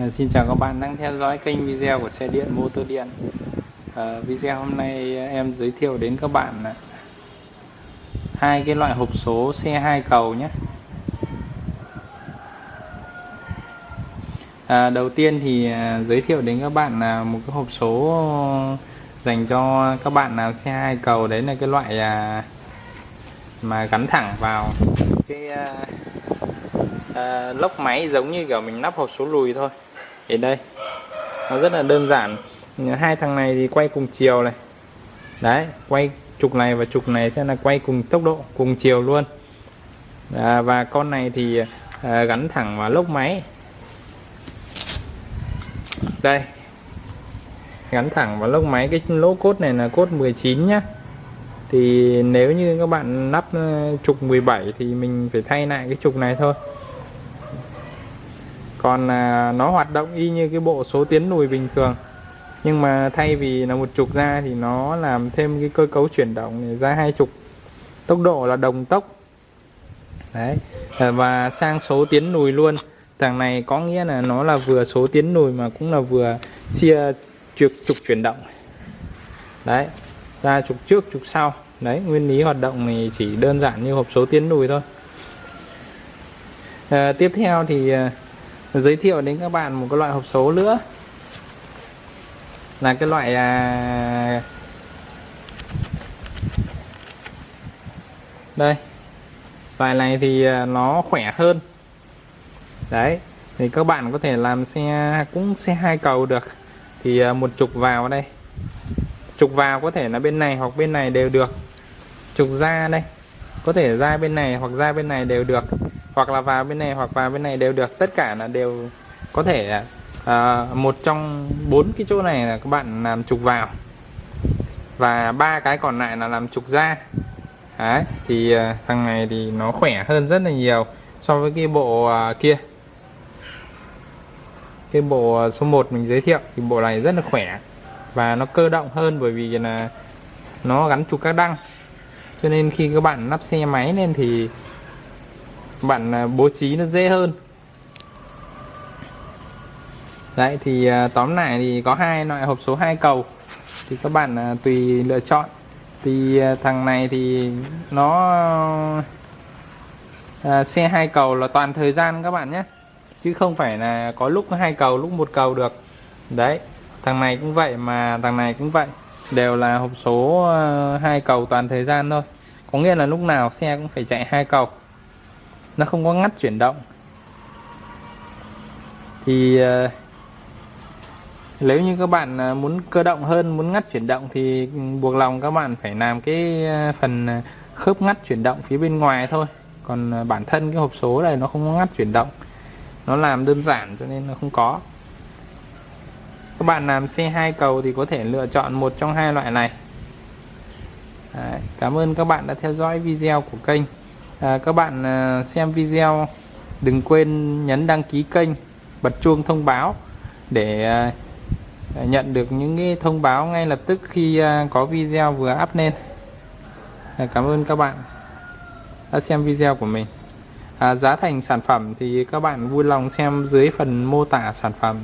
À, xin chào các bạn đang theo dõi kênh video của xe điện motor điện. À, video hôm nay em giới thiệu đến các bạn hai cái loại hộp số xe hai cầu nhé. À, đầu tiên thì giới thiệu đến các bạn là một cái hộp số dành cho các bạn làm xe hai cầu đấy là cái loại à, mà gắn thẳng vào cái à, à, lốc máy giống như kiểu mình lắp hộp số lùi thôi thì đây. Nó rất là đơn giản. Hai thằng này thì quay cùng chiều này. Đấy quay trục này và trục này sẽ là quay cùng tốc độ cùng chiều luôn. À, và con này thì à, gắn thẳng vào lốc máy. Đây. Gắn thẳng vào lốc máy. Cái lỗ cốt này là cốt 19 nhá. Thì nếu như các bạn lắp ờ, trục 17 thì mình phải thay lại cái trục này thôi còn à, nó hoạt động y như cái bộ số tiến lùi bình thường. Nhưng mà thay vì là một trục ra thì nó làm thêm cái cơ cấu chuyển động để ra hai trục. Tốc độ là đồng tốc. Đấy à, và sang số tiến lùi luôn. Thằng này có nghĩa là nó là vừa số tiến lùi mà cũng là vừa chia trục trục chuyển động. Đấy ra trục trước trục sau. Đấy nguyên lý hoạt động này chỉ đơn giản như hộp số tiến lùi thôi. À, tiếp theo thì à, giới thiệu đến các bạn một cái loại hộp số nữa. Là cái loại à... đây. Loại này thì à, nó khỏe hơn. Đấy, thì các bạn có thể làm xe, cũng xe hai cầu được. Thì à, một trục vào đây. Trục vào có thể là bên này hoặc bên này đều được. Trục ra đây, có thể ra bên này hoặc ra bên này đều được hoặc là vào bên này hoặc vào bên này đều được. Tất cả là đều có thể à, một trong bốn cái chỗ này là các bạn làm trục vào. Và ba cái còn lại là làm trục ra. Đấy, thì à, thằng này thì nó khỏe hơn rất là nhiều so với cái bộ à, kia. Cái bộ à, số 1 mình giới thiệu thì bộ này rất là khỏe và nó cơ động hơn bởi vì là nó gắn trục các đăng. Cho nên khi các bạn lắp xe máy lên thì bạn à, bố trí nó dễ hơn. Đấy thì à, tóm lại thì có hai loại hộp số hai cầu. Thì các bạn à, tùy lựa chọn. Thì thằng này thì nó à, xe hai cầu là toàn thời gian các bạn nhé. Chứ không phải là có lúc hai cầu lúc một cầu được. Đấy thằng này cũng vậy mà thằng này cũng vậy. Đều là hộp số hai cầu toàn thời gian thôi. Có nghĩa là lúc nào xe cũng phải chạy hai cầu nó không có ngắt chuyển động. Thì uh, nếu như các bạn ờ, muốn cơ động hơn muốn ngắt chuyển động thì buộc lòng các bạn phải làm cái ờ, phần khớp ngắt chuyển động phía bên ngoài thôi. Còn bản thân cái hộp số này nó không có ngắt chuyển động. Nó làm đơn giản cho nên nó không có. Các bạn làm xe hai cầu thì có thể lựa chọn một trong hai loại này. Đấy, cảm ơn các bạn đã theo dõi video của kênh à, các bạn à, xem video đừng quên nhấn đăng ký kênh bật chuông thông báo để à, nhận được những cái thông báo ngay lập tức khi à, có video vừa up lên. À, cảm ơn các bạn đã xem video của mình. À, giá thành sản phẩm thì các bạn vui lòng xem dưới phần mô tả sản phẩm.